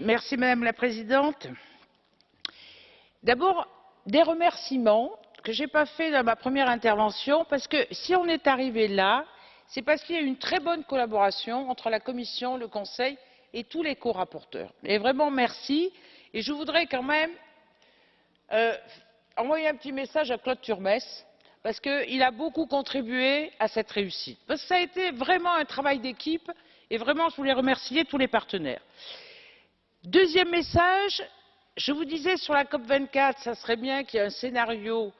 Merci, Madame la Présidente. D'abord, des remerciements que je n'ai pas fait dans ma première intervention, parce que si on est arrivé là, c'est parce qu'il y a eu une très bonne collaboration entre la Commission, le Conseil et tous les co-rapporteurs. Et vraiment merci. Et je voudrais quand même euh, envoyer un petit message à Claude Turmes, parce qu'il a beaucoup contribué à cette réussite. Parce que ça a été vraiment un travail d'équipe, et vraiment je voulais remercier tous les partenaires. Deuxième message, je vous disais sur la COP 24, ça serait bien qu'il y ait un scénario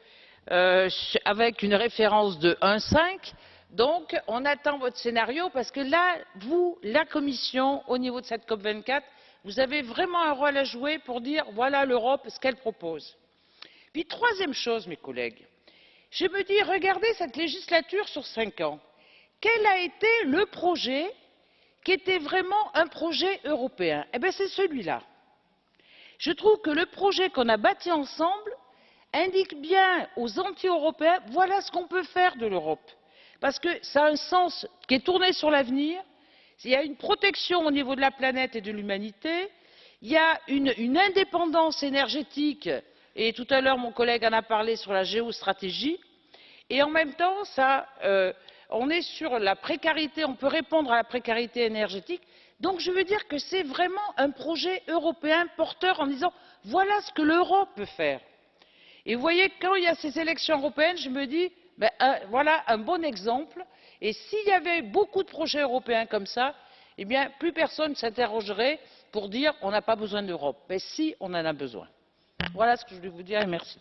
euh, avec une référence de 1,5. Donc, on attend votre scénario parce que là, vous, la Commission, au niveau de cette COP 24, vous avez vraiment un rôle à jouer pour dire voilà l'Europe ce qu'elle propose. Puis, troisième chose, mes collègues, je me dis regardez cette législature sur cinq ans. Quel a été le projet qui était vraiment un projet européen. Eh c'est celui-là. Je trouve que le projet qu'on a bâti ensemble indique bien aux anti-européens voilà ce qu'on peut faire de l'Europe. Parce que ça a un sens qui est tourné sur l'avenir, il y a une protection au niveau de la planète et de l'humanité, il y a une, une, indépendance énergétique, et tout à l'heure mon collègue en a parlé sur la géostratégie, et en même temps, ça, euh, on est sur la précarité, on peut répondre à la précarité énergétique. Donc je veux dire que c'est vraiment un projet européen porteur en disant voilà ce que l'Europe peut faire. Et vous voyez, quand il y a ces élections européennes, je me dis ben, voilà un bon exemple. Et s'il y avait beaucoup de projets européens comme ça, eh bien, plus personne ne s'interrogerait pour dire on n'a pas besoin d'Europe. Mais si, on en a besoin. Voilà ce que je voulais vous dire et merci.